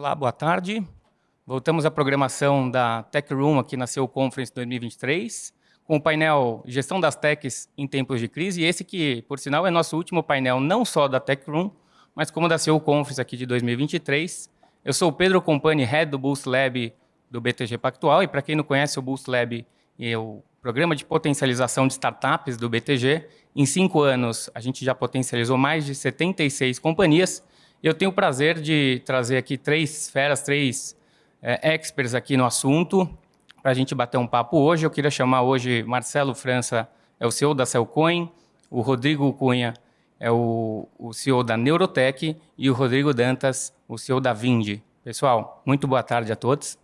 Olá, boa tarde. Voltamos à programação da Tech Room aqui na CEO Conference 2023, com o painel Gestão das Techs em Tempos de Crise, e esse que, por sinal, é nosso último painel não só da Tech Room, mas como da CEO Conference aqui de 2023. Eu sou o Pedro Compani, Head do Boost Lab do BTG Pactual, e para quem não conhece o Boost Lab, é o programa de potencialização de startups do BTG. Em cinco anos, a gente já potencializou mais de 76 companhias, eu tenho o prazer de trazer aqui três feras, três é, experts aqui no assunto, para a gente bater um papo hoje. Eu queria chamar hoje Marcelo França, é o CEO da Cellcoin, o Rodrigo Cunha é o, o CEO da Neurotech e o Rodrigo Dantas, o CEO da Vindi. Pessoal, muito boa tarde a todos.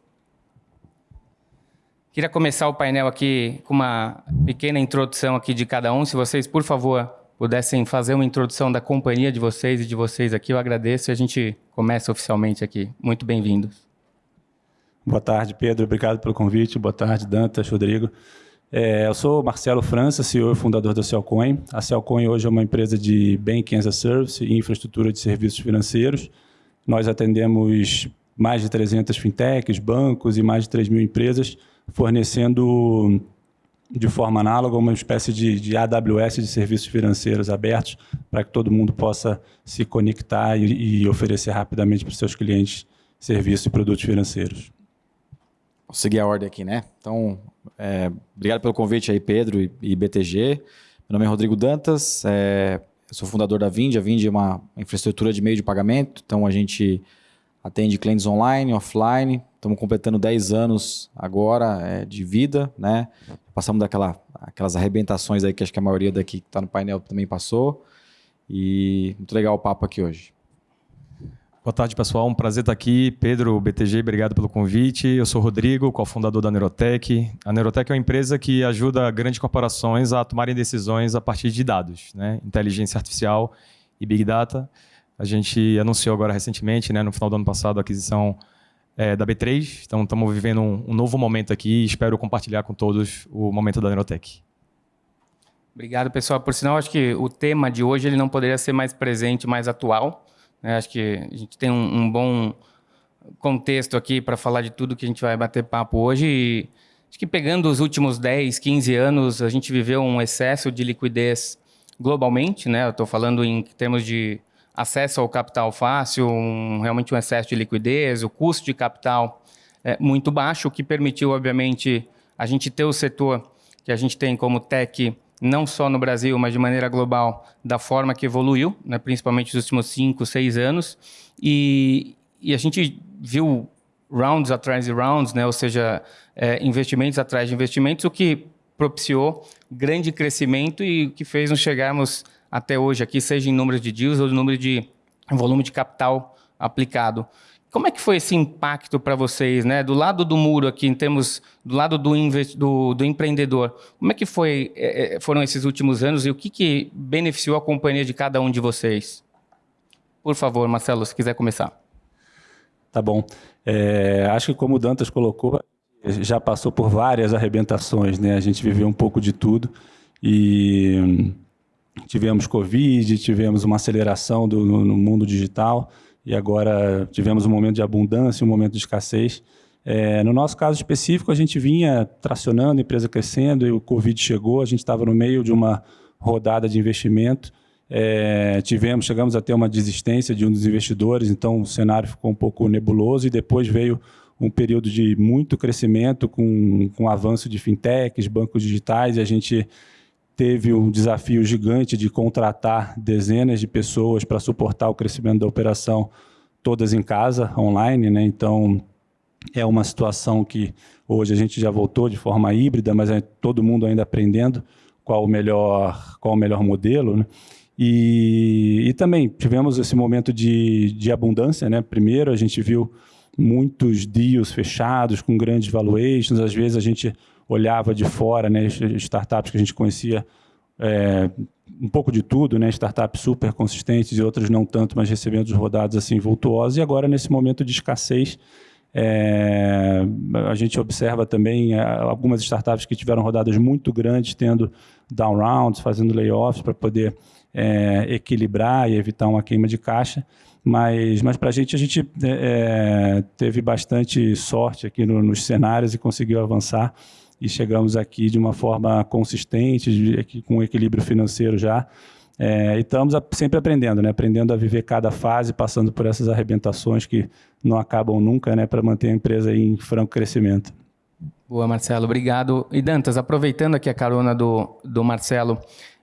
Queria começar o painel aqui com uma pequena introdução aqui de cada um. Se vocês, por favor, pudessem fazer uma introdução da companhia de vocês e de vocês aqui, eu agradeço e a gente começa oficialmente aqui. Muito bem-vindos. Boa tarde, Pedro. Obrigado pelo convite. Boa tarde, Dantas, Rodrigo. É, eu sou Marcelo França, CEO e fundador da Cellcoin. A Cellcoin hoje é uma empresa de Banking as a Service e infraestrutura de serviços financeiros. Nós atendemos mais de 300 fintechs, bancos e mais de 3 mil empresas, fornecendo de forma análoga uma espécie de, de AWS de serviços financeiros abertos para que todo mundo possa se conectar e, e oferecer rapidamente para os seus clientes serviços e produtos financeiros. Vou seguir a ordem aqui, né? Então, é, obrigado pelo convite aí, Pedro e, e BTG. Meu nome é Rodrigo Dantas, é, sou fundador da Vind. A Vind é uma infraestrutura de meio de pagamento, então a gente atende clientes online, offline. Estamos completando 10 anos agora é, de vida, né? Passamos daquela, aquelas arrebentações aí que acho que a maioria daqui que está no painel também passou. E muito legal o papo aqui hoje. Boa tarde, pessoal. Um prazer estar aqui. Pedro, BTG, obrigado pelo convite. Eu sou Rodrigo, cofundador da Neurotech. A Neurotech é uma empresa que ajuda grandes corporações a tomarem decisões a partir de dados, né? inteligência artificial e Big Data. A gente anunciou agora recentemente, né, no final do ano passado, a aquisição é, da B3. Então, estamos vivendo um, um, novo momento aqui e espero compartilhar com todos o momento da Neurotech. Obrigado, pessoal. Por sinal, acho que o tema de hoje ele não poderia ser mais presente, mais atual. Né? Acho que a gente tem um, um bom contexto aqui para falar de tudo que a gente vai bater papo hoje. E acho que pegando os últimos 10, 15 anos, a gente viveu um excesso de liquidez globalmente. Né? Estou falando em termos de acesso ao capital fácil, um, realmente um excesso de liquidez, o custo de capital é muito baixo, o que permitiu, obviamente, a gente ter o setor que a gente tem como tech, não só no Brasil, mas de maneira global, da forma que evoluiu, né, principalmente nos últimos cinco, seis anos. E, e a gente viu rounds atrás de rounds, né, ou seja, é, investimentos atrás de investimentos, o que propiciou grande crescimento e o que fez nos chegarmos até hoje aqui, seja em número de deals ou número de volume de capital aplicado. Como é que foi esse impacto para vocês, né? Do lado do muro aqui, em termos do lado do, do, do empreendedor, como é que foi, é, é, foram esses últimos anos e o que, que beneficiou a companhia de cada um de vocês? Por favor, Marcelo, se quiser começar. Tá bom. É, acho que como o Dantas colocou, já passou por várias arrebentações, né? A gente viveu um pouco de tudo e tivemos Covid, tivemos uma aceleração do, no, no, mundo digital e agora tivemos um momento de abundância, um momento de escassez. É, no nosso caso específico, a gente vinha tracionando, a empresa crescendo e o Covid chegou, a gente estava no meio de uma rodada de investimento, é, tivemos, chegamos a ter uma desistência de um dos investidores, então o cenário ficou um pouco nebuloso e depois veio um período de muito crescimento com, com avanço de fintechs, bancos digitais e a gente teve um desafio gigante de contratar dezenas de pessoas para suportar o crescimento da operação, todas em casa, online. Né? Então, é uma situação que hoje a gente já voltou de forma híbrida, mas é todo mundo ainda aprendendo qual o melhor, qual o melhor modelo. Né? E, e também tivemos esse momento de, de abundância. Né? Primeiro, a gente viu muitos deals fechados com grandes valuations, às vezes a gente olhava de fora, né, startups que a gente conhecia é, um pouco de tudo, né, startups super consistentes e outras não tanto, mas recebendo rodados assim vultuosos. E agora, nesse momento de escassez, é, a gente observa também é, algumas startups que tiveram rodadas muito grandes, tendo down rounds, fazendo layoffs para poder é, equilibrar e evitar uma queima de caixa. Mas, mas para a gente, a gente é, teve bastante sorte aqui no, nos cenários e conseguiu avançar e chegamos aqui de uma forma consistente, de, com equilíbrio financeiro já. É, e estamos sempre aprendendo, né? aprendendo a viver cada fase, passando por essas arrebentações que não acabam nunca, né? para manter a empresa em franco crescimento. Boa, Marcelo, obrigado. E Dantas, aproveitando aqui a carona do, do Marcelo,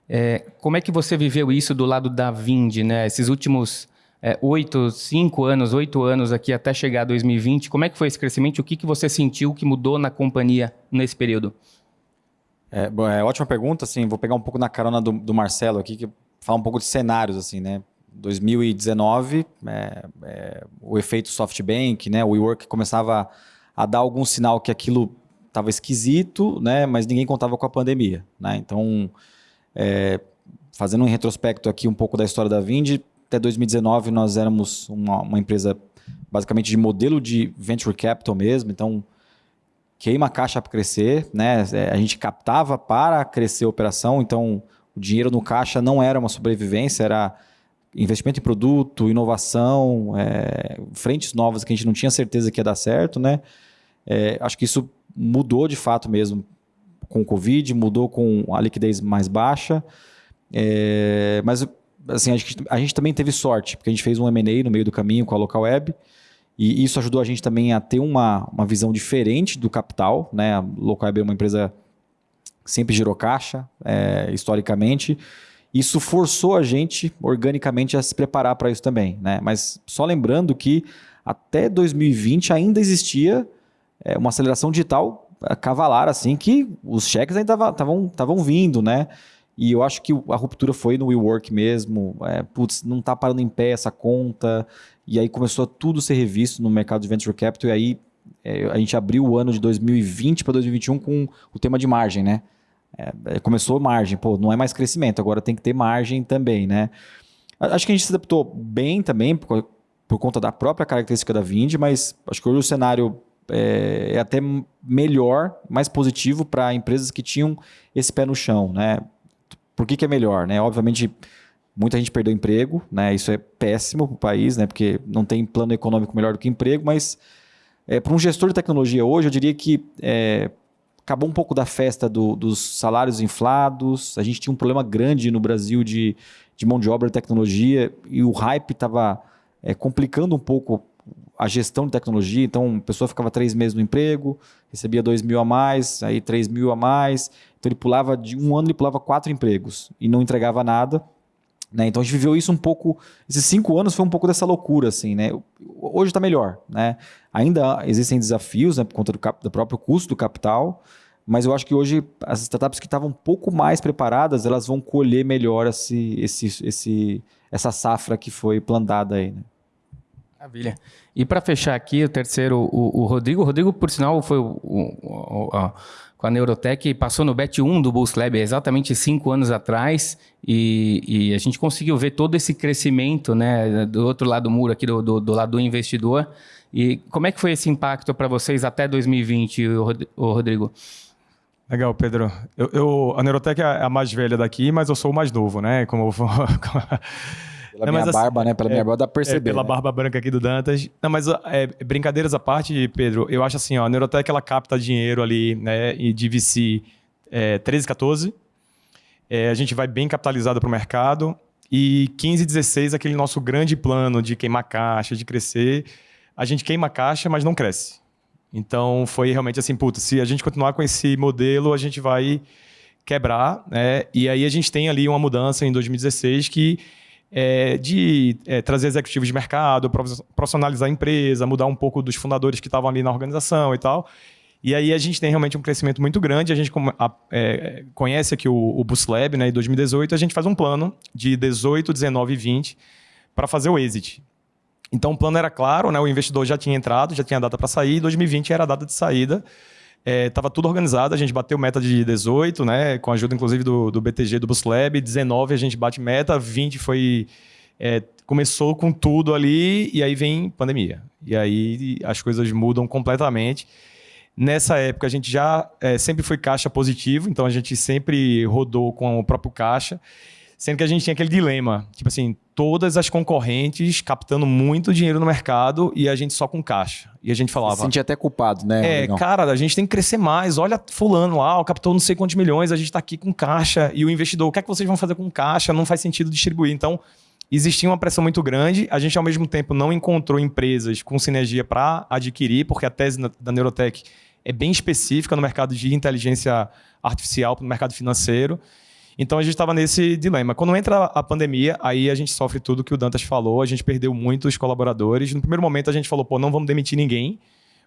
é, como é que você viveu isso do lado da Vind, né? Esses últimos é, oito, cinco anos, oito anos aqui até chegar a 2020, como é que foi esse crescimento? O que, que você sentiu que mudou na companhia nesse período? É, é ótima pergunta, assim, vou pegar um pouco na carona do, do Marcelo aqui, que falar um pouco de cenários, assim, né? 2019, é, é, o efeito SoftBank, né? O WeWork começava a dar algum sinal que aquilo estava esquisito, né? Mas ninguém contava com a pandemia, né? Então, é, fazendo um retrospecto aqui um pouco da história da Vind, até 2019 nós éramos uma, uma empresa basicamente de modelo de venture capital mesmo, então queima a caixa para crescer, né? É, a gente captava para crescer a operação, então o dinheiro no caixa não era uma sobrevivência, era investimento em produto, inovação, é, frentes novas que a gente não tinha certeza que ia dar certo, né? É, acho que isso mudou de fato mesmo com o Covid, mudou com a liquidez mais baixa, é, mas assim, a gente, a gente, também teve sorte, porque a gente fez um M&A no meio do caminho com a Local Web, e isso ajudou a gente também a ter uma, uma visão diferente do capital, né? A Local Web é uma empresa sempre girou caixa, é, historicamente. Isso forçou a gente, organicamente, a se preparar para isso também. Né? Mas só lembrando que até 2020 ainda existia é, uma aceleração digital cavalar, assim, que os cheques ainda estavam vindo, né? E eu acho que a ruptura foi no WeWork mesmo. É, putz, não está parando em pé essa conta. E aí começou a tudo ser revisto no mercado de venture capital. E aí é, a gente abriu o ano de 2020 para 2021 com o tema de margem, né? É, é, começou margem, pô, não é mais crescimento, agora tem que ter margem também, né? Acho que a gente se adaptou bem também por, por conta da própria característica da Vind, mas acho que hoje o cenário é, é até melhor, mais positivo para empresas que tinham esse pé no chão, né? Por que, que é melhor, né? Obviamente, muita gente perdeu emprego, né? Isso é péssimo para o país, né? Porque não tem plano econômico melhor do que emprego, mas é, para um gestor de tecnologia hoje, eu diria que é, acabou um pouco da festa do, dos salários inflados. A gente tinha um problema grande no Brasil de, de mão de obra e tecnologia e o hype estava é, complicando um pouco a gestão de tecnologia. Então, a pessoa ficava três meses no emprego, recebia dois mil a mais, aí três mil a mais. Então, ele pulava de um ano, ele pulava quatro empregos e não entregava nada. Né? Então, a gente viveu isso um pouco. Esses cinco anos foi um pouco dessa loucura, assim, né? Hoje está melhor, né? Ainda existem desafios, né, por conta do, do próprio custo do capital, mas eu acho que hoje as startups que estavam um pouco mais preparadas, elas vão colher melhor esse, esse, esse, essa safra que foi plantada aí, né? Maravilha. E para fechar aqui, o terceiro, o, o, Rodrigo. O Rodrigo, por sinal, foi o, o, o com a Neurotech, passou no BET 1 do Bulls Lab exatamente cinco anos atrás e, e, a gente conseguiu ver todo esse crescimento né, do outro lado do muro, aqui do, do, do lado do investidor. E como é que foi esse impacto para vocês até 2020, Rodrigo? Legal, Pedro. Eu, eu, a Neurotech é a mais velha daqui, mas eu sou o mais novo, né? Como, Pela não, minha assim, barba, né? Pela é, minha barba dá pra perceber. É, pela né? barba branca aqui do Dantas. Não, mas é, brincadeiras à parte, Pedro, eu acho assim, ó, a Neurotech ela capta dinheiro ali, né? E de VC é, 13, 14. É, a gente vai bem capitalizado para o mercado. E 15, 16, aquele nosso grande plano de queimar caixa, de crescer. A gente queima caixa, mas não cresce. Então foi realmente assim, puta, se a gente continuar com esse modelo, a gente vai quebrar, né? E aí a gente tem ali uma mudança em 2016 que é, de é, trazer executivos de mercado, profissionalizar a empresa, mudar um pouco dos fundadores que estavam ali na organização e tal. E aí a gente tem realmente um crescimento muito grande. A gente é, conhece aqui o, o Lab, né? Em 2018 a gente faz um plano de 18, 19 e 20 para fazer o exit. Então o plano era claro, né? O investidor já tinha entrado, já tinha data para sair. 2020 era a data de saída. É, tudo organizado, a gente bateu meta de 18, né? Com a ajuda, inclusive, do, do BTG, do Boost Lab. 19 a gente bate meta, 20 foi. É, começou com tudo ali e aí vem pandemia. E aí as coisas mudam completamente. Nessa época a gente já é, sempre foi caixa positivo, então a gente sempre rodou com o próprio caixa. Sendo que a gente tinha aquele dilema, tipo assim, todas as concorrentes captando muito dinheiro no mercado e a gente só com caixa. E a gente falava. Se sentia até culpado, né? É, cara, a gente tem que crescer mais. Olha, Fulano lá, captou não sei quantos milhões, a gente está aqui com caixa. E o investidor, o que é que vocês vão fazer com caixa? Não faz sentido distribuir. Então, existia uma pressão muito grande. A gente, ao mesmo tempo, não encontrou empresas com sinergia para adquirir, porque a tese da Neurotech é bem específica no mercado de inteligência artificial, no mercado financeiro. Então a gente estava nesse dilema. Quando entra a pandemia, aí a gente sofre tudo que o Dantas falou, a gente perdeu muitos colaboradores. No primeiro momento a gente falou, pô, não vamos demitir ninguém,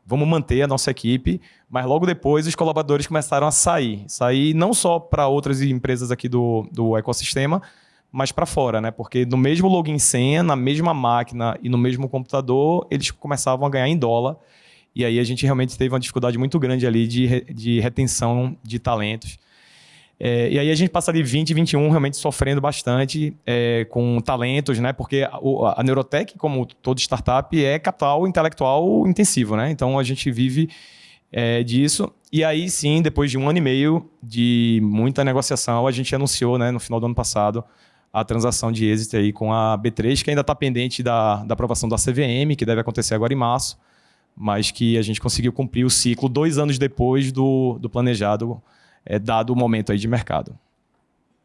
vamos manter a nossa equipe, mas logo depois os colaboradores começaram a sair. Sair não só para outras empresas aqui do, do ecossistema, mas para fora, né? Porque no mesmo login senha, na mesma máquina e no mesmo computador, eles começavam a ganhar em dólar. E aí a gente realmente teve uma dificuldade muito grande ali de, de retenção de talentos. É, e aí a gente passa de 20 e 21 realmente sofrendo bastante é, com talentos, né? Porque a, a, Neurotech, como toda startup, é capital intelectual intensivo, né? Então a gente vive é, disso. E aí sim, depois de um ano e meio de muita negociação, a gente anunciou, né, no final do ano passado, a transação de êxito aí com a B3, que ainda está pendente da, da aprovação da CVM, que deve acontecer agora em março, mas que a gente conseguiu cumprir o ciclo dois anos depois do, do planejado é, dado o momento aí de mercado.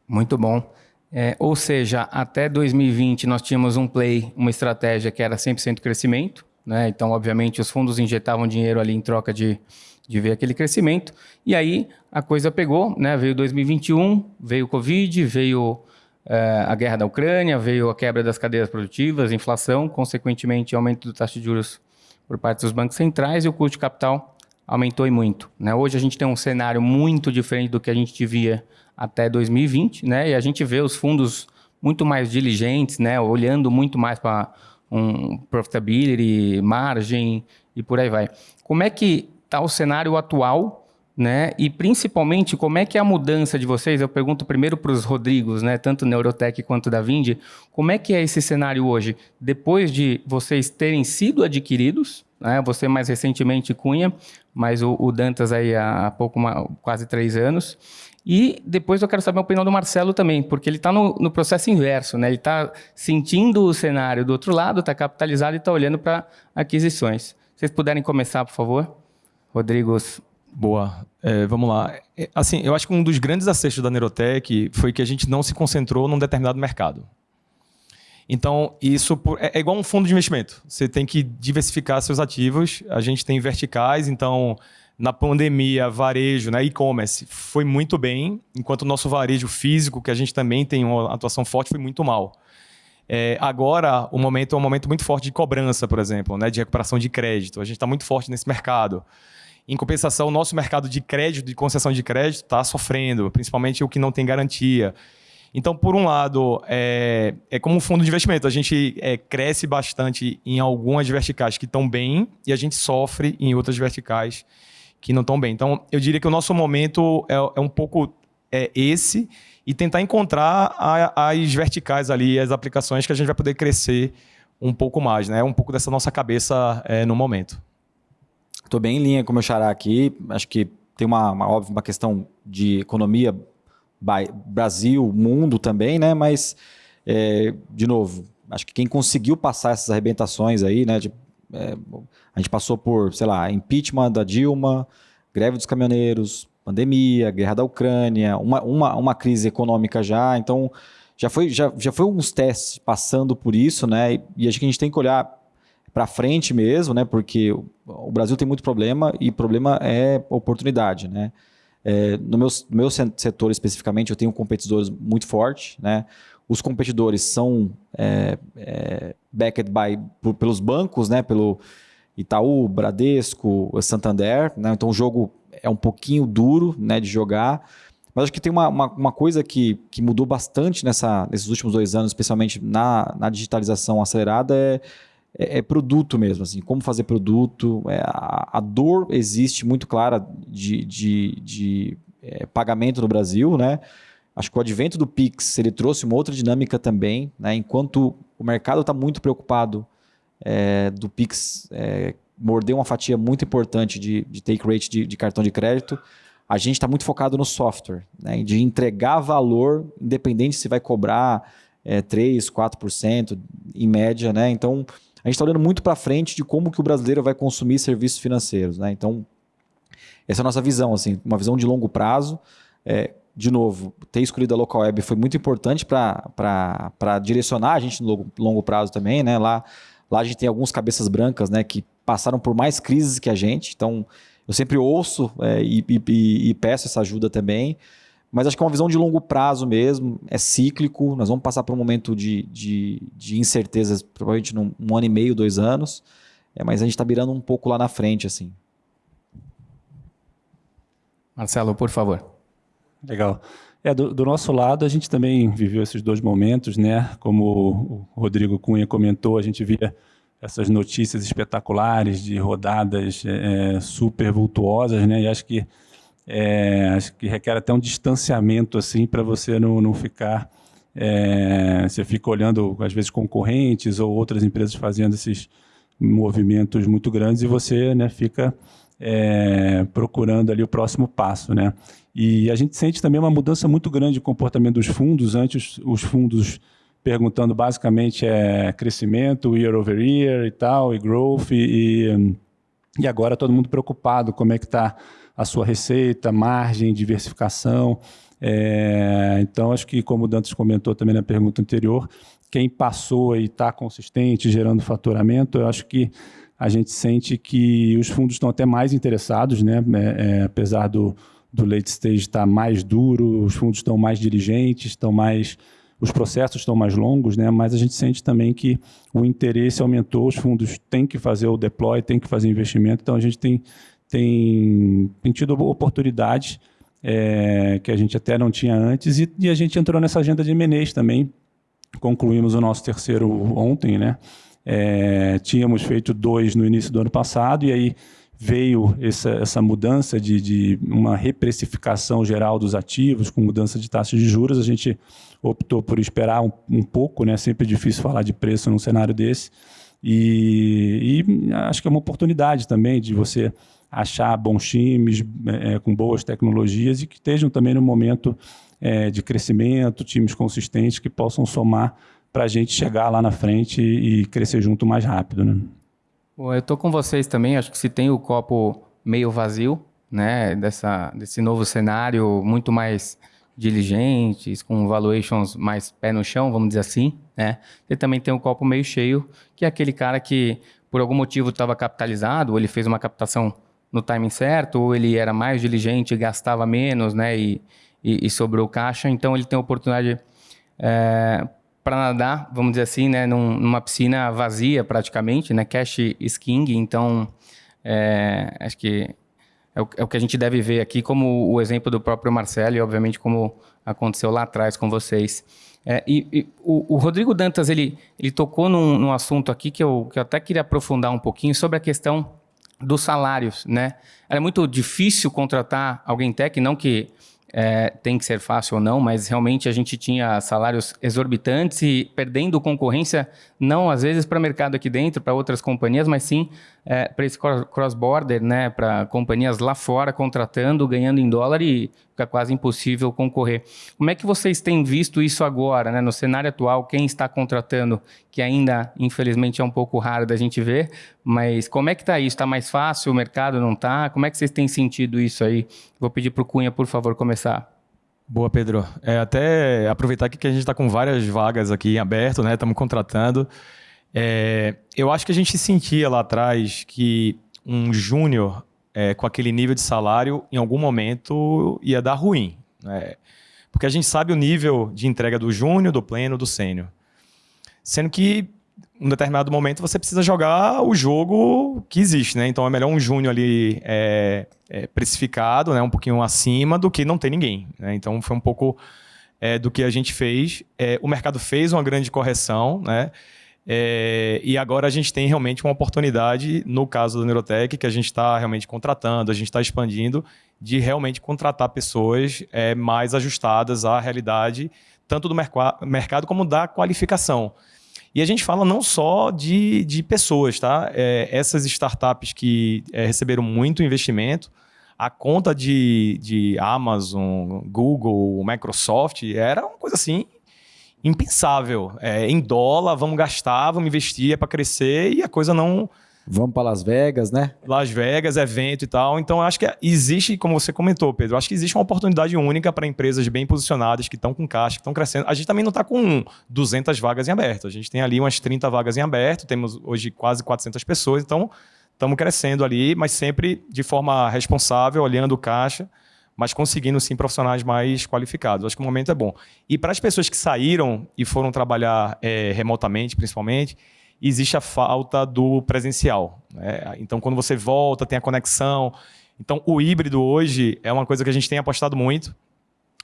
Muito bom. É, ou seja, até 2020 nós tínhamos um play, uma estratégia que era 100% crescimento. Né? Então, obviamente, os fundos injetavam dinheiro ali em troca de, de ver aquele crescimento. E aí a coisa pegou, né? veio 2021, veio o Covid, veio é, a guerra da Ucrânia, veio a quebra das cadeias produtivas, inflação, consequentemente aumento do taxa de juros por parte dos bancos centrais e o custo de capital aumentou e muito. Né? Hoje a gente tem um cenário muito diferente do que a gente via até 2020, né? E a gente vê os fundos muito mais diligentes, né? Olhando muito mais para um profitability, margem e por aí vai. Como é que está o cenário atual, né? E principalmente como é que é a mudança de vocês? Eu pergunto primeiro para os Rodrigos, né? Tanto Neurotech quanto da Vindi, como é que é esse cenário hoje depois de vocês terem sido adquiridos? Né? Você mais recentemente Cunha, mas o, o Dantas aí há, há pouco, uma, quase três anos. E depois eu quero saber a opinião do Marcelo também, porque ele está no, no, processo inverso, né? Ele está sentindo o cenário do outro lado, está capitalizado e está olhando para aquisições. Vocês puderem começar, por favor. Rodrigo. Boa. É, vamos lá. É, assim, eu acho que um dos grandes acertos da Neurotech foi que a gente não se concentrou num determinado mercado. Então, isso é, é igual um fundo de investimento. Você tem que diversificar seus ativos. A gente tem verticais, então na pandemia, varejo, né, e-commerce foi muito bem, enquanto o nosso varejo físico, que a gente também tem uma atuação forte, foi muito mal. É, agora, o momento é um momento muito forte de cobrança, por exemplo, né, de recuperação de crédito. A gente está muito forte nesse mercado. Em compensação, o nosso mercado de crédito, de concessão de crédito, está sofrendo, principalmente o que não tem garantia. Então, por um lado, é, é como um fundo de investimento. A gente é, cresce bastante em algumas verticais que estão bem e a gente sofre em outras verticais que não estão bem. Então, eu diria que o nosso momento é, é um pouco é, esse e tentar encontrar a, as verticais ali, as aplicações que a gente vai poder crescer um pouco mais, né? Um pouco dessa nossa cabeça é, no momento. Estou bem em linha com o meu xará aqui. Acho que tem uma, uma, uma questão de economia Brasil, mundo também, né? Mas, é, de novo, acho que quem conseguiu passar essas arrebentações aí, né? De, é, a gente passou por, sei lá, impeachment da Dilma, greve dos caminhoneiros, pandemia, guerra da Ucrânia, uma, uma, uma crise econômica já, então já foi, já, já foi uns testes passando por isso, né? E, e acho que a gente tem que olhar para frente mesmo, né? Porque o, o Brasil tem muito problema e problema é oportunidade, né? É, no meu, meu setor especificamente, eu tenho competidores muito fortes, né? Os competidores são é, é, backed by, por, pelos bancos, né? Pelo Itaú, Bradesco, Santander, né? Então o jogo é um pouquinho duro, né? De jogar. Mas acho que tem uma, uma, uma coisa que, que mudou bastante nessa, nesses últimos dois anos, especialmente na, na digitalização acelerada, é é, é, produto mesmo, assim, como fazer produto. É, a, a, dor existe muito clara de, de, de é, pagamento no Brasil, né? Acho que o advento do Pix ele trouxe uma outra dinâmica também, né? Enquanto o mercado está muito preocupado é, do Pix é, morder uma fatia muito importante de, de take rate de, de cartão de crédito, a gente está muito focado no software, né? de entregar valor, independente se vai cobrar é, 3%, 4% em média. Né? Então, a gente está olhando muito para frente de como que o brasileiro vai consumir serviços financeiros. Né? Então, essa é a nossa visão, assim, uma visão de longo prazo. É, de novo, ter escolhido a local web foi muito importante para direcionar a gente no longo, longo prazo também. Né? Lá, lá a gente tem alguns cabeças brancas né, que passaram por mais crises que a gente. Então, eu sempre ouço é, e, e, e, peço essa ajuda também. Mas acho que é uma visão de longo prazo mesmo, é cíclico. Nós vamos passar por um momento de, de, de incertezas, provavelmente num um ano e meio, dois anos. É, mas a gente está virando um pouco lá na frente, assim. Marcelo, por favor. Legal. É, do, do, nosso lado, a gente também viveu esses dois momentos, né? Como o Rodrigo Cunha comentou, a gente via essas notícias espetaculares de rodadas é, é, super vultuosas, né? E acho que é, acho que requer até um distanciamento assim para você não, não ficar é, você fica olhando às vezes concorrentes ou outras empresas fazendo esses movimentos muito grandes e você né, fica é, procurando ali o próximo passo, né? E a gente sente também uma mudança muito grande de comportamento dos fundos. Antes os fundos perguntando basicamente é crescimento, year over year e tal, e growth, e, e agora todo mundo preocupado como é que está a sua receita, margem, diversificação. É, então, acho que, como o Dantas comentou também na pergunta anterior, quem passou e está consistente, gerando faturamento, eu acho que a gente sente que os fundos estão até mais interessados, né? É, é, apesar do, do late stage estar mais duro, os fundos estão mais diligentes, estão mais os processos estão mais longos, né? mas a gente sente também que o interesse aumentou, os fundos têm que fazer o deploy, têm que fazer investimento, então a gente tem, tem, tem tido oportunidades é, que a gente até não tinha antes e, e a gente entrou nessa agenda de MNEs também, concluímos o nosso terceiro ontem, né? É, tínhamos feito dois no início do ano passado e aí veio essa, essa mudança de, de uma reprecificação geral dos ativos, com mudança de taxas de juros, a gente optou por esperar um, um pouco, né? sempre difícil falar de preço num cenário desse, e, e, acho que é uma oportunidade também de você achar bons times é, com boas tecnologias e que estejam também no momento é, de crescimento, times consistentes que possam somar para a gente chegar lá na frente e, e crescer junto mais rápido. Né? Bom, eu estou com vocês também, acho que se tem o copo meio vazio, né, dessa, desse novo cenário muito mais diligentes, com valuations mais pé no chão, vamos dizer assim, né? Você também tem um copo meio cheio, que é aquele cara que por algum motivo estava capitalizado, ou ele fez uma captação no timing certo, ou ele era mais diligente, gastava menos, né, e, e, e sobrou caixa, então ele tem a oportunidade é, para nadar, vamos dizer assim, né, num, numa piscina vazia praticamente, né, cash is king, então é, acho que é o, é o, que a gente deve ver aqui, como o exemplo do próprio Marcelo e obviamente como aconteceu lá atrás com vocês. É, e, e o, o, Rodrigo Dantas, ele, ele tocou num, num assunto aqui que eu, que eu até queria aprofundar um pouquinho sobre a questão dos salários, né? É muito difícil contratar alguém tech, não que é, tem que ser fácil ou não, mas realmente a gente tinha salários exorbitantes e perdendo concorrência, não às vezes para mercado aqui dentro, para outras companhias, mas sim é, para esse cross-border, né, para companhias lá fora contratando, ganhando em dólar e fica quase impossível concorrer. Como é que vocês têm visto isso agora, né, no cenário atual? Quem está contratando, que ainda, infelizmente, é um pouco raro da gente ver, mas como é que está isso? Está mais fácil? O mercado não está? Como é que vocês têm sentido isso aí? Vou pedir para o Cunha, por favor, começar. Boa, Pedro. É, até aproveitar que a gente está com várias vagas aqui em aberto, né? Estamos contratando. É, eu acho que a gente sentia lá atrás que um júnior é, com aquele nível de salário, em algum momento ia dar ruim. Né? Porque a gente sabe o nível de entrega do júnior, do pleno, do sênior. Sendo que um determinado momento você precisa jogar o jogo que existe, né? Então é melhor um júnior ali é, é, precificado, né? Um pouquinho acima do que não ter ninguém. Né? Então foi um pouco é, do que a gente fez. É, o mercado fez uma grande correção, né? É, e agora a gente tem realmente uma oportunidade, no caso da Neurotech, que a gente está realmente contratando, a gente está expandindo, de realmente contratar pessoas é, mais ajustadas à realidade, tanto do mercado como da qualificação. E a gente fala não só de, de pessoas, tá? É, essas startups que é, receberam muito investimento, a conta de, de Amazon, Google, Microsoft era uma coisa assim impensável. É, em dólar, vamos gastar, vamos investir, é para crescer e a coisa não. Vamos para Las Vegas, né? Las Vegas, evento e tal. Então, acho que existe, como você comentou, Pedro, acho que existe uma oportunidade única para empresas bem posicionadas, que estão com caixa, que estão crescendo. A gente também não está com 200 vagas em aberto. A gente tem ali umas 30 vagas em aberto, temos hoje quase 400 pessoas. Então, estamos crescendo ali, mas sempre de forma responsável, olhando o caixa mas conseguindo sim profissionais mais qualificados. Acho que o momento é bom. E para as pessoas que saíram e foram trabalhar é, remotamente, principalmente, existe a falta do presencial. Né? Então, quando você volta, tem a conexão. Então, o híbrido hoje é uma coisa que a gente tem apostado muito.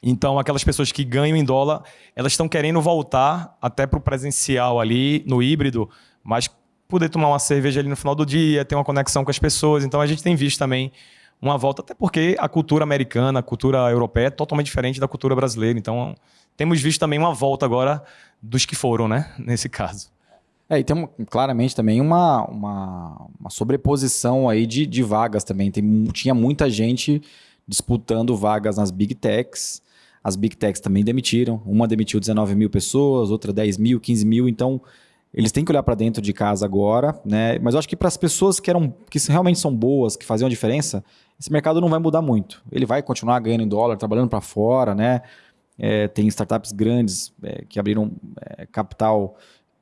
Então, aquelas pessoas que ganham em dólar, elas estão querendo voltar até para o presencial ali, no híbrido, mas poder tomar uma cerveja ali no final do dia, ter uma conexão com as pessoas. Então, a gente tem visto também uma volta, até porque a cultura americana, a cultura europeia é totalmente diferente da cultura brasileira. Então, temos visto também uma volta agora dos que foram, né? Nesse caso. É, e tem claramente também uma, uma, uma sobreposição aí de, de vagas também. Tem, tinha muita gente disputando vagas nas Big Techs. As Big Techs também demitiram. Uma demitiu 19 mil pessoas, outra 10 mil, 15 mil. Então, eles têm que olhar para dentro de casa agora, né? Mas eu acho que para as pessoas que eram que realmente são boas, que faziam a diferença, esse mercado não vai mudar muito. Ele vai continuar ganhando em dólar, trabalhando para fora, né? É, tem startups grandes é, que abriram é, capital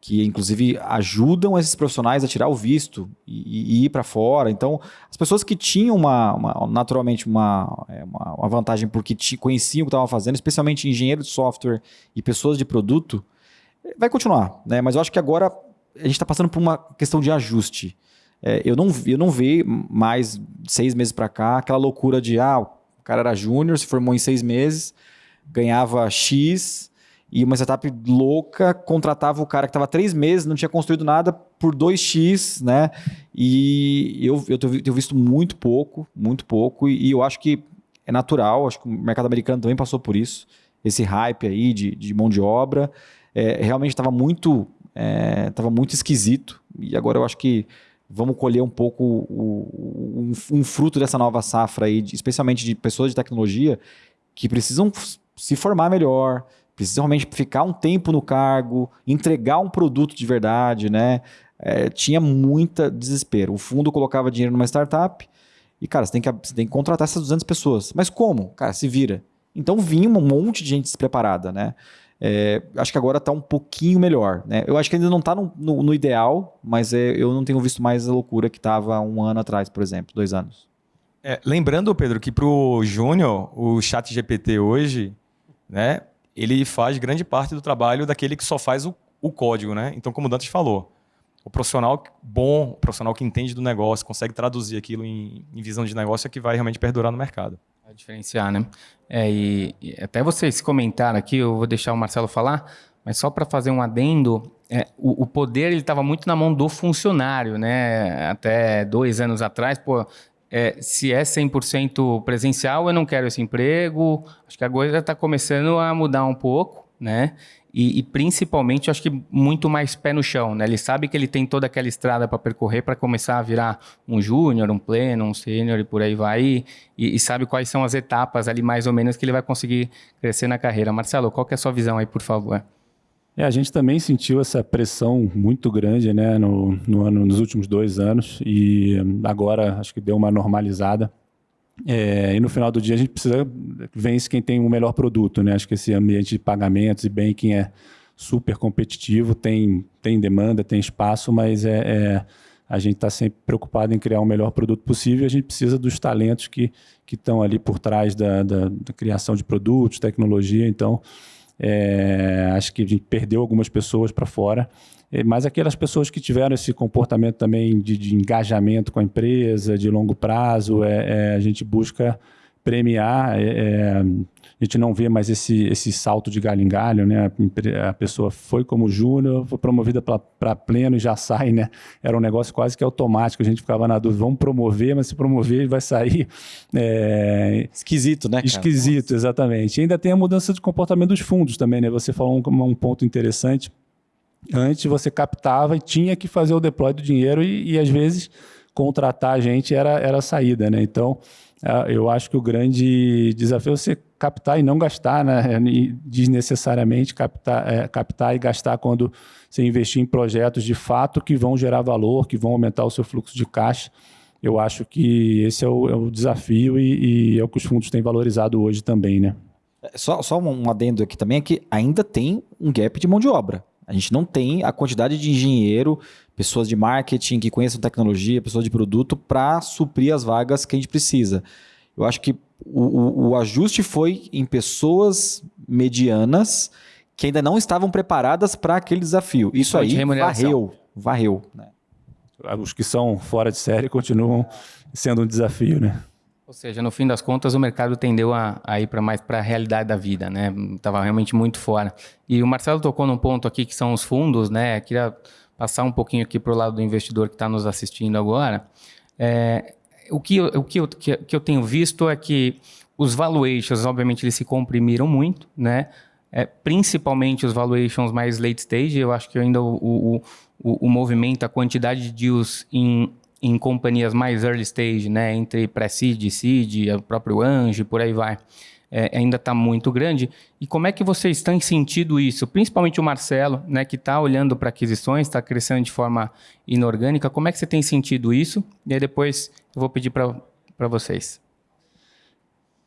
que inclusive ajudam esses profissionais a tirar o visto e, e ir para fora. Então, as pessoas que tinham uma, uma naturalmente uma, é, uma, vantagem porque conheciam o que estavam fazendo, especialmente engenheiros de software e pessoas de produto, vai continuar, né? Mas eu acho que agora a gente está passando por uma questão de ajuste. É, eu, não, eu não vi mais seis meses para cá aquela loucura de ah, o cara era júnior, se formou em seis meses, ganhava X e uma startup louca contratava o cara que estava três meses, não tinha construído nada por 2x, né? E eu, eu tenho visto muito pouco, muito pouco, e, e eu acho que é natural, acho que o mercado americano também passou por isso, esse hype aí de, de mão de obra é, realmente estava muito, é, muito esquisito. E agora eu acho que vamos colher um pouco o, um, um, fruto dessa nova safra aí, de, especialmente de pessoas de tecnologia que precisam se formar melhor, precisam realmente ficar um tempo no cargo, entregar um produto de verdade, né? É, tinha muita desespero. O fundo colocava dinheiro numa startup e, cara, você tem, que, você tem que contratar essas 200 pessoas. Mas como? Cara, se vira. Então vinha um monte de gente despreparada, né? É, acho que agora está um pouquinho melhor. Né? Eu acho que ainda não está no, no, no, ideal, mas é, eu não tenho visto mais a loucura que estava um ano atrás, por exemplo, dois anos. É, lembrando, Pedro, que para o Júnior, o chat GPT hoje, né, ele faz grande parte do trabalho daquele que só faz o, o código. Né? Então, como o Dantas falou, o profissional bom, o profissional que entende do negócio, consegue traduzir aquilo em, em visão de negócio é que vai realmente perdurar no mercado. Vai diferenciar, né? É, e, e, até vocês comentaram aqui, eu vou deixar o Marcelo falar, mas só para fazer um adendo, é, o, o, poder ele estava muito na mão do funcionário, né? Até dois anos atrás, pô, é, se é 100% presencial, eu não quero esse emprego. Acho que a coisa está começando a mudar um pouco, né? E, e, principalmente, acho que muito mais pé no chão, né? Ele sabe que ele tem toda aquela estrada para percorrer para começar a virar um júnior, um pleno, um sênior e por aí vai. E, e, sabe quais são as etapas ali, mais ou menos, que ele vai conseguir crescer na carreira. Marcelo, qual que é a sua visão aí, por favor? É, a gente também sentiu essa pressão muito grande né, no, no ano, nos últimos dois anos e agora acho que deu uma normalizada. É, e no final do dia a gente precisa vence quem tem o melhor produto, né? Acho que esse ambiente de pagamentos e banking é super competitivo, tem, tem demanda, tem espaço, mas é, é a gente está sempre preocupado em criar o melhor produto possível e a gente precisa dos talentos que estão ali por trás da, da, da, criação de produtos, tecnologia. Então, é, acho que a gente perdeu algumas pessoas para fora. É, mas aquelas pessoas que tiveram esse comportamento também de, de engajamento com a empresa, de longo prazo, é, é a gente busca premiar. É, é, a gente não vê mais esse, esse salto de galho em galho, né? A, pessoa foi como júnior, foi promovida para pleno e já sai, né? Era um negócio quase que automático, a gente ficava na dúvida, vamos promover, mas se promover vai sair... É... Esquisito, né? Cara? Esquisito, exatamente. E ainda tem a mudança de comportamento dos fundos também, né? Você falou um, um ponto interessante, Antes você captava e tinha que fazer o deploy do dinheiro e, e às vezes contratar a gente era, era a saída, né? Então, eu acho que o grande desafio é você captar e não gastar, né? desnecessariamente captar, é, captar e gastar quando você investir em projetos de fato que vão gerar valor, que vão aumentar o seu fluxo de caixa. Eu acho que esse é o, é o desafio e, e, é o que os fundos têm valorizado hoje também, né? É, só, só um adendo aqui também é que ainda tem um gap de mão de obra. A gente não tem a quantidade de engenheiro, pessoas de marketing que conheçam tecnologia, pessoas de produto para suprir as vagas que a gente precisa. Eu acho que o, o, o ajuste foi em pessoas medianas que ainda não estavam preparadas para aquele desafio. Isso aí varreu, varreu. Né? Os que são fora de série continuam sendo um desafio, né? Ou seja, no fim das contas, o mercado tendeu a, a ir para mais para a realidade da vida, né? Estava realmente muito fora. E o Marcelo tocou num ponto aqui que são os fundos, né? Queria passar um pouquinho aqui para o lado do investidor que está nos assistindo agora. É, o que, eu, o que eu, que, que eu tenho visto é que os valuations, obviamente, eles se comprimiram muito, né? É, principalmente os valuations mais late stage. Eu acho que ainda o, o, o, o movimento, a quantidade de deals em em companhias mais early stage, né, entre pré-seed, seed, o próprio anjo, por aí vai, é, ainda está muito grande. E como é que vocês têm sentido isso? Principalmente o Marcelo, né, que está olhando para aquisições, está crescendo de forma inorgânica. Como é que você tem sentido isso? E aí depois eu vou pedir para vocês.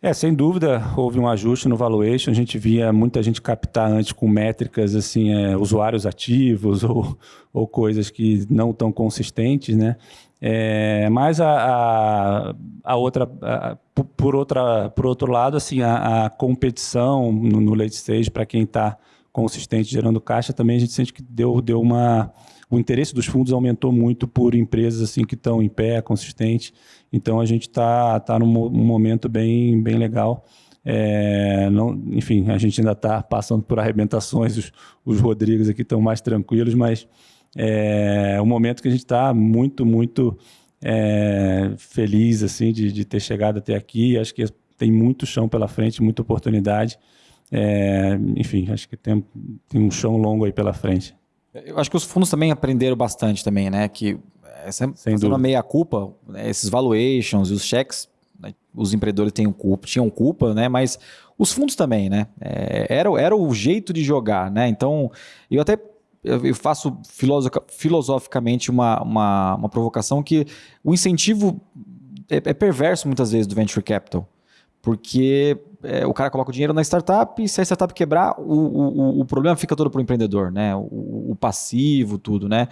É, sem dúvida, houve um ajuste no valuation. A gente via muita gente captar antes com métricas assim, é, usuários ativos ou, ou coisas que não tão consistentes, né? É, mas a, a, a outra, a, por, outra, por outro lado, assim, a, a competição no, no late stage para quem está consistente gerando caixa, também a gente sente que deu, deu uma, o interesse dos fundos aumentou muito por empresas assim que estão em pé, consistente. Então a gente está tá num, momento bem, bem legal. É, não, enfim, a gente ainda está passando por arrebentações, os, os Rodrigos aqui estão mais tranquilos, mas é um momento que a gente está muito, muito é, feliz assim de, de, ter chegado até aqui. Acho que tem muito chão pela frente, muita oportunidade. É, enfim, acho que tem, tem um chão longo aí pela frente. Eu acho que os fundos também aprenderam bastante também, né? Que é, Sem fazendo meia culpa, né? esses valuations e os cheques, né? os empreendedores têm culpa, tinham culpa, né? Mas os fundos também, né? É, era, era o jeito de jogar, né? Então, eu até eu faço filosoficamente uma, uma, uma provocação que o incentivo é, é, perverso muitas vezes do venture capital. Porque é, o cara coloca o dinheiro na startup e se a startup quebrar, o, o, o problema fica todo para o empreendedor, né? O, o, passivo, tudo, né?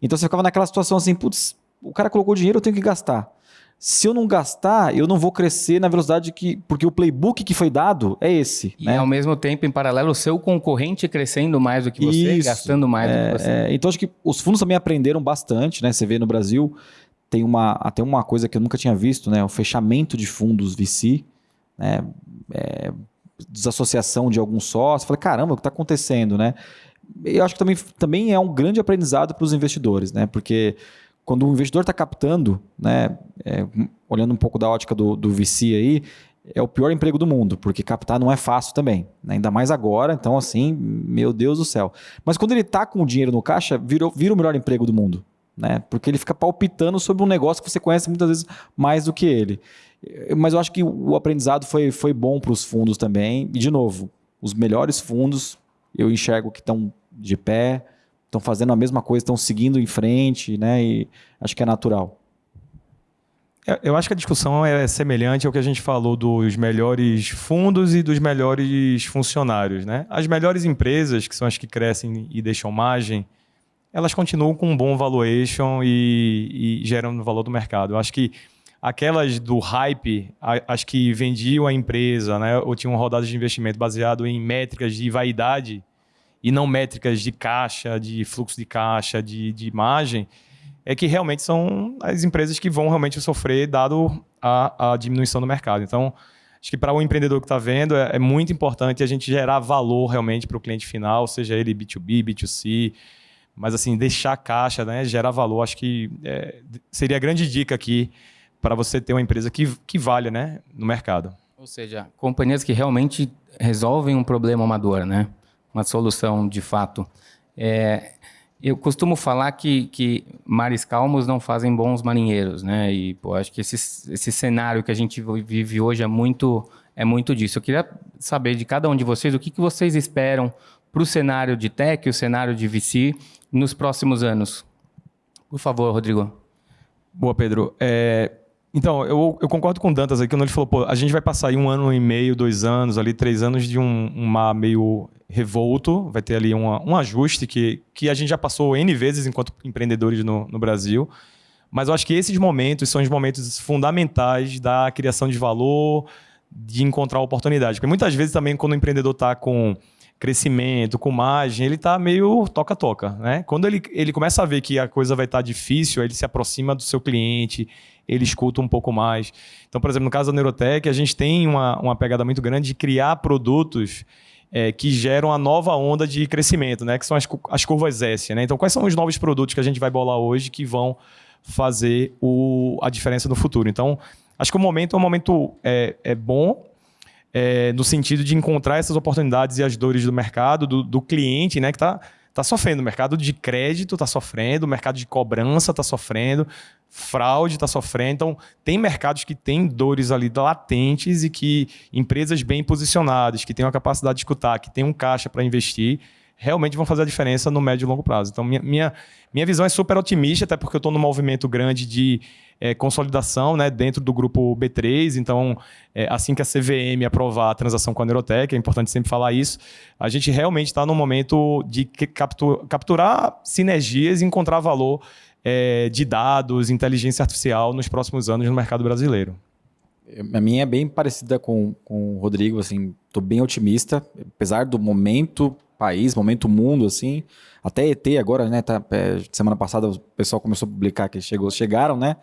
Então você ficava naquela situação assim, putz, o cara colocou dinheiro, eu tenho que gastar se eu não gastar, eu não vou crescer na velocidade que. Porque o playbook que foi dado é esse. E né? ao mesmo tempo, em paralelo, o seu concorrente crescendo mais do que você, Isso, gastando mais é, do que você. É, então acho que os fundos também aprenderam bastante, né? Você vê no Brasil, tem uma, até uma coisa que eu nunca tinha visto, né? O fechamento de fundos VC, né? É, desassociação de algum sócio. Falei, caramba, o que está acontecendo, né? Eu acho que também, também é um grande aprendizado para os investidores, né? Porque quando o investidor está captando, né, é, olhando um pouco da ótica do, do VC aí, é o pior emprego do mundo, porque captar não é fácil também, né? ainda mais agora. Então, assim, meu Deus do céu. Mas quando ele está com o dinheiro no caixa, vira, vira o melhor emprego do mundo, né? Porque ele fica palpitando sobre um negócio que você conhece muitas vezes mais do que ele. Mas eu acho que o aprendizado foi, foi bom para os fundos também. E, de novo, os melhores fundos eu enxergo que estão de pé, estão fazendo a mesma coisa, estão seguindo em frente, né? E acho que é natural. É, eu acho que a discussão é semelhante ao que a gente falou dos melhores fundos e dos melhores funcionários. Né? As melhores empresas, que são as que crescem e deixam margem, elas continuam com um bom valuation e, e geram valor do mercado. Eu acho que aquelas do hype, as que vendiam a empresa, né, ou tinham rodadas de investimento baseado em métricas de vaidade, e não métricas de caixa, de fluxo de caixa, de, de imagem, é que realmente são as empresas que vão realmente sofrer dado a, a diminuição do mercado. Então, acho que para o empreendedor que está vendo, é, é, muito importante a gente gerar valor realmente para o cliente final, seja ele B2B, B2C, mas assim, deixar caixa, né, gerar valor, acho que é, seria a grande dica aqui para você ter uma empresa que, que valha né, no mercado. Ou seja, companhias que realmente resolvem um problema amador, né? Uma solução de fato. É, eu costumo falar que, que mares calmos não fazem bons marinheiros, né? E pô, acho que esse, esse cenário que a gente vive hoje é muito, é muito disso. Eu queria saber de cada um de vocês o que, que vocês esperam para o cenário de tech, o cenário de VC nos próximos anos. Por favor, Rodrigo. Boa, Pedro. É, então, eu, eu, concordo com o Dantas aqui, quando ele falou, pô, a gente vai passar aí um ano e meio, dois anos, ali, três anos de um, um mar meio revolto, vai ter ali uma, um ajuste que, que a gente já passou N vezes enquanto empreendedores no, no Brasil. Mas eu acho que esses momentos são os momentos fundamentais da criação de valor, de encontrar oportunidade. Porque muitas vezes também, quando o empreendedor está com crescimento, com margem, ele está meio toca-toca. Né? Quando ele, ele começa a ver que a coisa vai estar tá difícil, ele se aproxima do seu cliente, ele escuta um pouco mais. Então, por exemplo, no caso da Neurotech, a gente tem uma, uma pegada muito grande de criar produtos é, que geram a nova onda de crescimento, né? que são as, as curvas S. Né? Então, quais são os novos produtos que a gente vai bolar hoje que vão fazer o, a diferença no futuro? Então, acho que o momento é um momento é, é bom, é, no sentido de encontrar essas oportunidades e as dores do mercado, do, do cliente, né, que está tá sofrendo. O mercado de crédito está sofrendo, o mercado de cobrança está sofrendo, fraude está sofrendo. Então, tem mercados que têm dores ali latentes e que empresas bem posicionadas, que têm uma capacidade de escutar, que têm um caixa para investir, realmente vão fazer a diferença no médio e longo prazo. Então, minha, minha, minha visão é super otimista, até porque eu estou num movimento grande de é, consolidação né, dentro do grupo B3. Então, é, assim que a CVM aprovar a transação com a Neurotech, é importante sempre falar isso, a gente realmente está no momento de captura, capturar sinergias e encontrar valor é, de dados, inteligência artificial nos próximos anos no mercado brasileiro. A minha é bem parecida com, com o Rodrigo, assim, estou bem otimista, apesar do momento país, momento mundo, assim, até ET agora, né, tá, é, semana passada o pessoal começou a publicar que chegou, chegaram, né,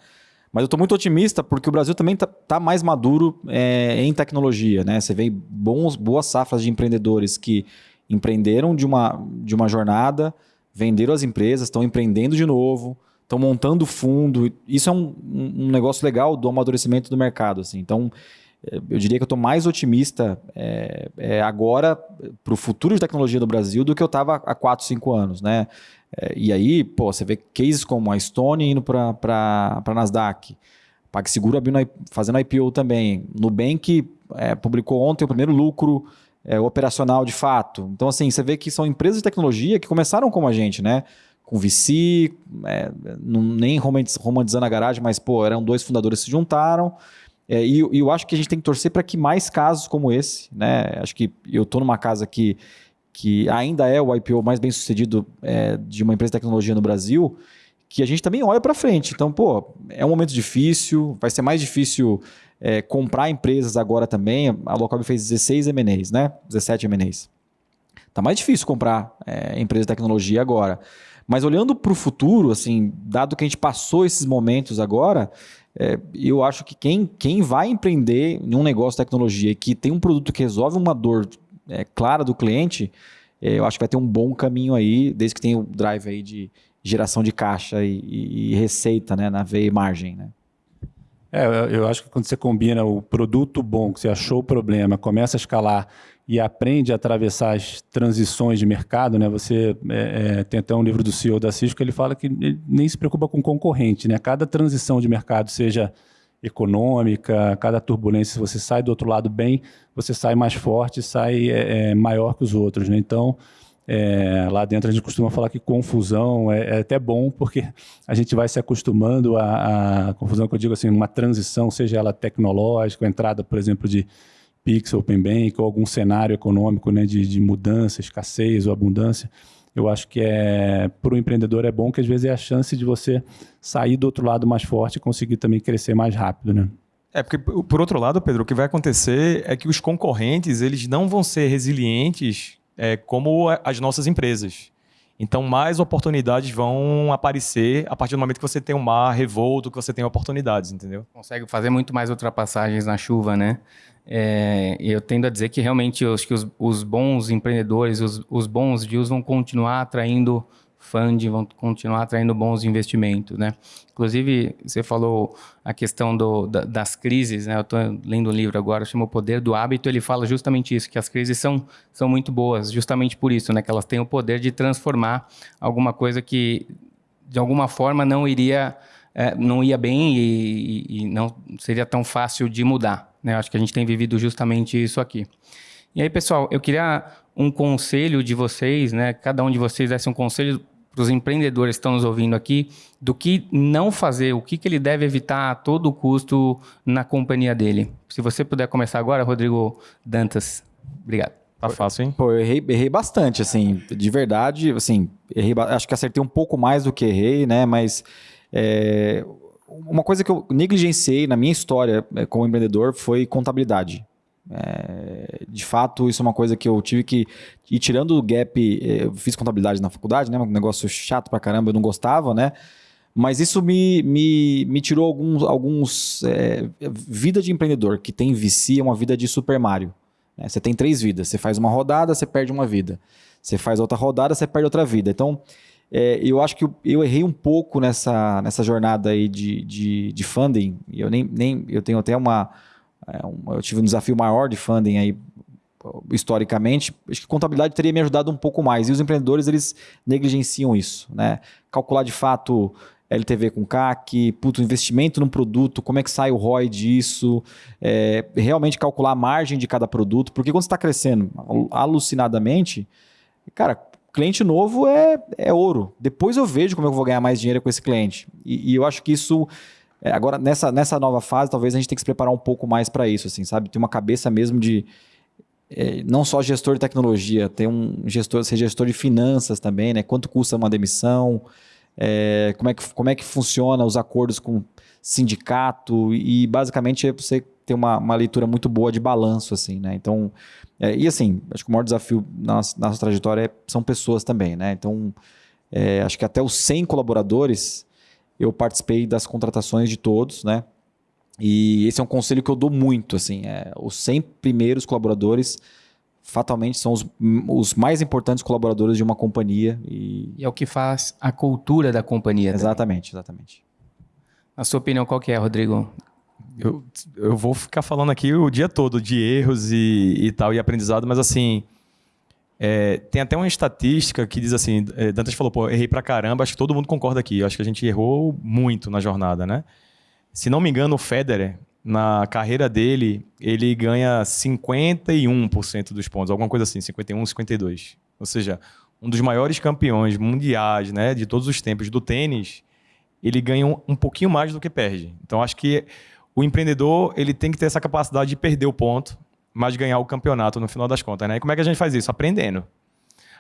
mas eu estou muito otimista porque o Brasil também está tá mais maduro é, em tecnologia. Né? Você vê bons, boas safras de empreendedores que empreenderam de uma, de uma jornada, venderam as empresas, estão empreendendo de novo, estão montando fundo. Isso é um, um negócio legal do amadurecimento do mercado. Assim. Então, é, eu diria que eu estou mais otimista é, é agora para o futuro de tecnologia do Brasil do que eu estava há 4, 5 anos. Né? É, e aí, pô, você vê cases como a Stone indo para a Nasdaq, PagSeguro abrindo, fazendo IPO também, Nubank é, publicou ontem o primeiro lucro é, operacional de fato. Então, assim, você vê que são empresas de tecnologia que começaram como a gente, né? Com VC, é, não, nem romantizando a garagem, mas, pô, eram dois fundadores que se juntaram. É, e, e, eu acho que a gente tem que torcer para que mais casos como esse, né? Acho que eu estou numa casa que que ainda é o IPO mais bem sucedido é, de uma empresa de tecnologia no Brasil, que a gente também olha para frente. Então, pô, é um momento difícil, vai ser mais difícil é, comprar empresas agora também. A Local fez 16 M&As, né? 17 M&As. Tá mais difícil comprar é, empresa de tecnologia agora. Mas olhando para o futuro, assim, dado que a gente passou esses momentos agora, é, eu acho que quem, quem vai empreender em um negócio de tecnologia que tem um produto que resolve uma dor é, clara do cliente, é, eu acho que vai ter um bom caminho aí, desde que tenha o drive aí de geração de caixa e, e, e receita né, na veia e margem. Né? É, eu acho que quando você combina o produto bom, que você achou o problema, começa a escalar e aprende a atravessar as transições de mercado, né? Você é, é, tem até um livro do CEO da Cisco ele fala que ele nem se preocupa com concorrente, né? Cada transição de mercado, seja econômica, cada turbulência, se você sai do outro lado bem, você sai mais forte, sai é, é, maior que os outros. Né? Então, é, lá dentro a gente costuma falar que confusão é, é, até bom, porque a gente vai se acostumando à, confusão, que eu digo assim, uma transição, seja ela tecnológica, entrada, por exemplo, de Pix, Open Bank, ou algum cenário econômico né, de, de mudança, escassez ou abundância eu acho que é para o empreendedor é bom que às vezes é a chance de você sair do outro lado mais forte e conseguir também crescer mais rápido, né? É, porque por outro lado, Pedro, o que vai acontecer é que os concorrentes eles não vão ser resilientes é, como as nossas empresas. Então, mais oportunidades vão aparecer a partir do momento que você tem um mar revolto, que você tem oportunidades, entendeu? Consegue fazer muito mais ultrapassagens na chuva, né? É, eu tendo a dizer que realmente eu acho que os, os bons empreendedores, os, os, bons deals vão continuar atraindo funding, vão continuar atraindo bons investimentos, né? Inclusive, você falou a questão do, da, das crises, né? Eu estou lendo um livro agora, chama O Poder do Hábito, ele fala justamente isso, que as crises são, são muito boas, justamente por isso, né? Que elas têm o poder de transformar alguma coisa que, de alguma forma, não iria... É, não ia bem e, e, não seria tão fácil de mudar. Né? Acho que a gente tem vivido justamente isso aqui. E aí, pessoal, eu queria um conselho de vocês, né? Cada um de vocês desse um conselho para os empreendedores que estão nos ouvindo aqui, do que não fazer, o que, que ele deve evitar a todo custo na companhia dele. Se você puder começar agora, Rodrigo Dantas. Obrigado. Tá fácil, hein? Pô, eu errei, errei bastante, assim, de verdade, assim, errei, acho que acertei um pouco mais do que errei, né, mas é, uma coisa que eu negligenciei na minha história é, como empreendedor foi contabilidade. É, de fato, isso é uma coisa que eu tive que ir tirando o gap. É, eu fiz contabilidade na faculdade, né? Um negócio chato pra caramba, eu não gostava, né? Mas isso me, me, me tirou alguns. alguns é, vida de empreendedor que tem VC é uma vida de Super Mario. Né? Você tem três vidas. Você faz uma rodada, você perde uma vida. Você faz outra rodada, você perde outra vida. Então, é, eu acho que eu, eu, errei um pouco nessa, nessa jornada aí de, de, de funding. Eu nem, nem eu tenho até uma é um, eu tive um desafio maior de funding aí historicamente, acho que contabilidade teria me ajudado um pouco mais. E os empreendedores, eles negligenciam isso, né? Calcular de fato LTV com CAC, puto, investimento num produto, como é que sai o ROI disso, é, realmente calcular a margem de cada produto, porque quando você está crescendo alucinadamente, cara, cliente novo é, é ouro. Depois eu vejo como eu vou ganhar mais dinheiro com esse cliente. E, e eu acho que isso é, agora, nessa, nessa nova fase, talvez a gente tenha que se preparar um pouco mais para isso, assim, sabe? Ter uma cabeça mesmo de. É, não só gestor de tecnologia, ter um gestor, ser gestor de finanças também, né? Quanto custa uma demissão, é, como, é que, como é que funciona os acordos com sindicato, e basicamente é você ter uma, uma leitura muito boa de balanço, assim, né? Então, é, e assim, acho que o maior desafio na nossa, na nossa trajetória é, são pessoas também, né? Então, é, acho que até os 100 colaboradores eu participei das contratações de todos, né? E esse é um conselho que eu dou muito, assim, é, os 100 primeiros colaboradores fatalmente são os, os mais importantes colaboradores de uma companhia. E... e é o que faz a cultura da companhia. Exatamente, também. exatamente. A sua opinião qual que é, Rodrigo? Eu, eu vou ficar falando aqui o dia todo de erros e, e tal, e aprendizado, mas assim, é, tem até uma estatística que diz assim, é, Dantas falou, pô, errei pra caramba, acho que todo mundo concorda aqui, acho que a gente errou muito na jornada, né? Se não me engano, o Federer, na carreira dele, ele ganha 51% dos pontos, alguma coisa assim, 51, 52. Ou seja, um dos maiores campeões mundiais, né, de todos os tempos do tênis, ele ganha um, um pouquinho mais do que perde. Então acho que o empreendedor, ele tem que ter essa capacidade de perder o ponto mas ganhar o campeonato no final das contas. Né? E como é que a gente faz isso? Aprendendo.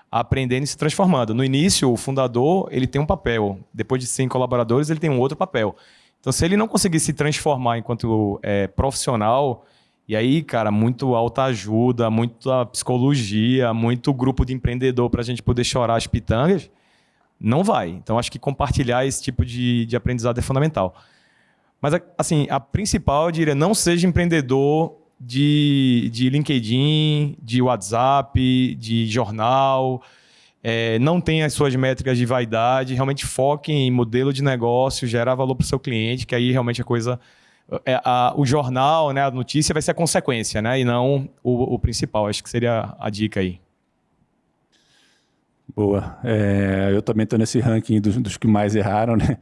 Aprendendo e se transformando. No início, o fundador ele tem um papel. Depois de 100 colaboradores, ele tem um outro papel. Então, se ele não conseguir se transformar enquanto é, profissional, e aí, cara, muito alta ajuda, muita psicologia, muito grupo de empreendedor para a gente poder chorar as pitangas, não vai. Então, acho que compartilhar esse tipo de, de aprendizado é fundamental. Mas, assim, a principal, eu diria, não seja empreendedor de, de LinkedIn, de WhatsApp, de jornal. É, não tem as suas métricas de vaidade, realmente foque em modelo de negócio, gerar valor para o seu cliente, que aí realmente a coisa. É, a, o jornal, né, a notícia vai ser a consequência, né, e não o, o principal. Acho que seria a dica aí. Boa. É, eu também estou nesse ranking dos, dos que mais erraram, né?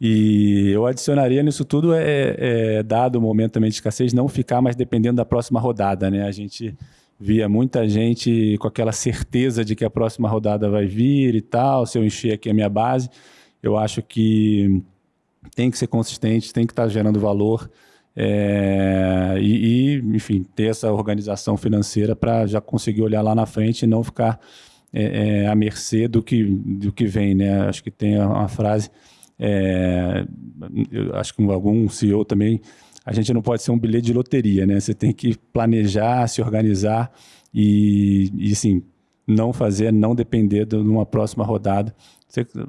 E eu adicionaria nisso tudo, é, é, dado o momento também de escassez, não ficar mais dependendo da próxima rodada. Né? A gente via muita gente com aquela certeza de que a próxima rodada vai vir e tal, se eu encher aqui a minha base. Eu acho que tem que ser consistente, tem que estar gerando valor é, e, e, enfim, ter essa organização financeira para já conseguir olhar lá na frente e não ficar é, é, à mercê do que, do que vem. Né? Acho que tem uma frase é, acho que algum CEO também, a gente não pode ser um bilhete de loteria, né? Você tem que planejar, se organizar e, e assim, não fazer, não depender de uma próxima rodada.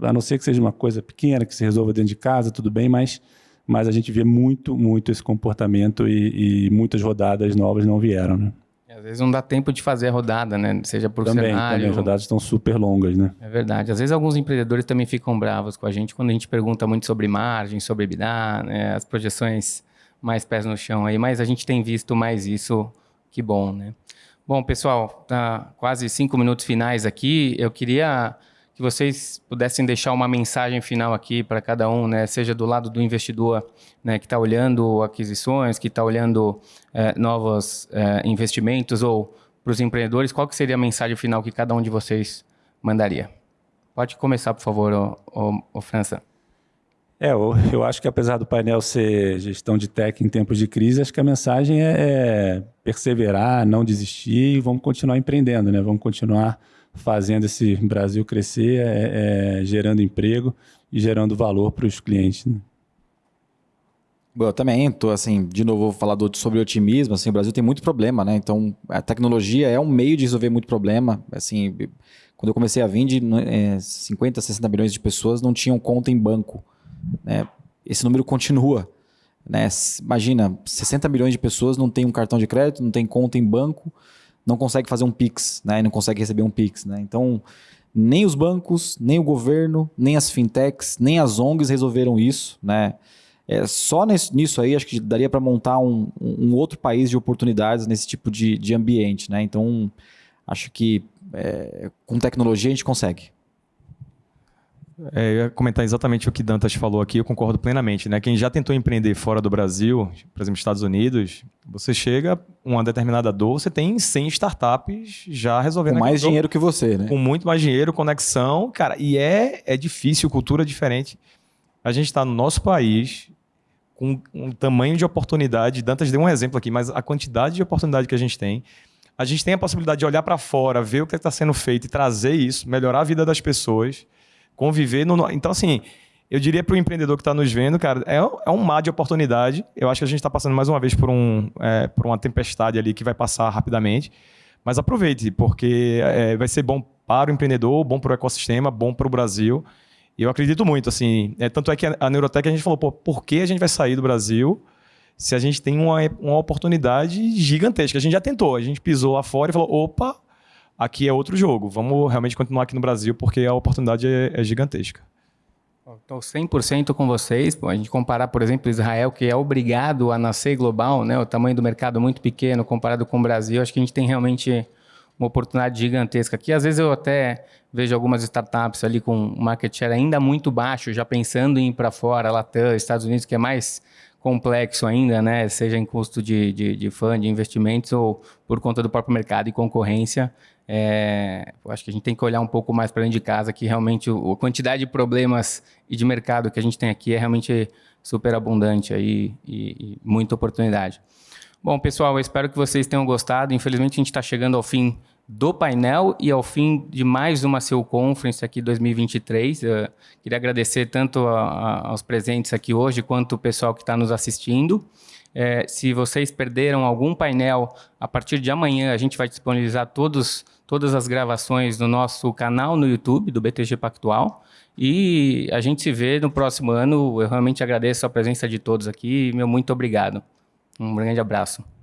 A não ser que seja uma coisa pequena, que se resolva dentro de casa, tudo bem, mas, mas a gente vê muito, muito esse comportamento e, e muitas rodadas novas não vieram, né? Às vezes não dá tempo de fazer a rodada, né? Seja por também, cenário. Também, as rodadas estão super longas, né? É verdade. Às vezes alguns empreendedores também ficam bravos com a gente quando a gente pergunta muito sobre margem, sobre EBITDA, né? as projeções mais pés no chão aí, mas a gente tem visto mais isso, que bom, né? Bom, pessoal, tá quase cinco minutos finais aqui. Eu queria que vocês pudessem deixar uma mensagem final aqui para cada um, né? seja do lado do investidor né, que está olhando aquisições, que está olhando é, novos é, investimentos, ou para os empreendedores, qual que seria a mensagem final que cada um de vocês mandaria? Pode começar, por favor, o, o, o França. É, eu, eu, acho que apesar do painel ser gestão de tech em tempos de crise, acho que a mensagem é, é perseverar, não desistir e vamos continuar empreendendo, né? Vamos continuar fazendo esse Brasil crescer, é, é, gerando emprego e gerando valor para os clientes. Né? Bom, eu também estou, assim, de novo, vou falar do, sobre otimismo, assim, o Brasil tem muito problema, né? Então, a tecnologia é um meio de resolver muito problema, assim, quando eu comecei a Vind, é, 50, 60 milhões de pessoas não tinham conta em banco, né? Esse número continua, né? Imagina, 60 milhões de pessoas não têm um cartão de crédito, não tem conta em banco, não consegue fazer um Pix, né? Não consegue receber um Pix, né? Então, nem os bancos, nem o governo, nem as fintechs, nem as ONGs resolveram isso, né? É, só nesse, nisso aí, acho que daria para montar um, um, outro país de oportunidades nesse tipo de, de ambiente, né? Então, acho que é, com tecnologia a gente consegue. É, eu ia comentar exatamente o que Dantas falou aqui, eu concordo plenamente. Né? Quem já tentou empreender fora do Brasil, por exemplo, Estados Unidos, você chega uma determinada dor, você tem 100 startups já resolvendo. Com mais dinheiro que você, né? Com muito mais dinheiro, conexão, cara, e é, é difícil, cultura diferente. A gente está no nosso país com um tamanho de oportunidade. Dantas deu um exemplo aqui, mas a quantidade de oportunidade que a gente tem. A gente tem a possibilidade de olhar para fora, ver o que está sendo feito e trazer isso, melhorar a vida das pessoas conviver no. Então, assim, eu diria para o empreendedor que está nos vendo, cara, é, é um mar de oportunidade. Eu acho que a gente está passando mais uma vez por, um, é, por uma tempestade ali que vai passar rapidamente. Mas aproveite, porque é, vai ser bom para o empreendedor, bom para o ecossistema, bom para o Brasil. E eu acredito muito, assim. É, tanto é que a Neurotech a gente falou, pô, por que a gente vai sair do Brasil se a gente tem uma, uma oportunidade gigantesca? A gente já tentou, a gente pisou lá fora e falou, opa, aqui é outro jogo. Vamos realmente continuar aqui no Brasil porque a oportunidade é, é gigantesca. Estou 100% com vocês. a gente comparar, por exemplo, Israel, que é obrigado a nascer global, né? o tamanho do mercado muito pequeno comparado com o Brasil, acho que a gente tem realmente uma oportunidade gigantesca aqui. Às vezes eu até vejo algumas startups ali com market share ainda muito baixo, já pensando em ir para fora, Latam, Estados Unidos, que é mais complexo ainda, né? seja em custo de, de, de de investimentos ou por conta do próprio mercado e concorrência. É, acho que a gente tem que olhar um pouco mais para dentro de casa, que realmente o, a quantidade de problemas e de mercado que a gente tem aqui é realmente super abundante aí, e, e muita oportunidade. Bom, pessoal, eu espero que vocês tenham gostado. Infelizmente, a gente está chegando ao fim do painel e ao fim de mais uma Seu Conference aqui 2023. Eu queria agradecer tanto a, a, aos presentes aqui hoje, quanto o pessoal que está nos assistindo. É, se vocês perderam algum painel, a partir de amanhã a gente vai disponibilizar todos, todas as gravações no nosso canal no YouTube do BTG Pactual. E a gente se vê no próximo ano. Eu realmente agradeço a presença de todos aqui. Meu muito obrigado. Um grande abraço.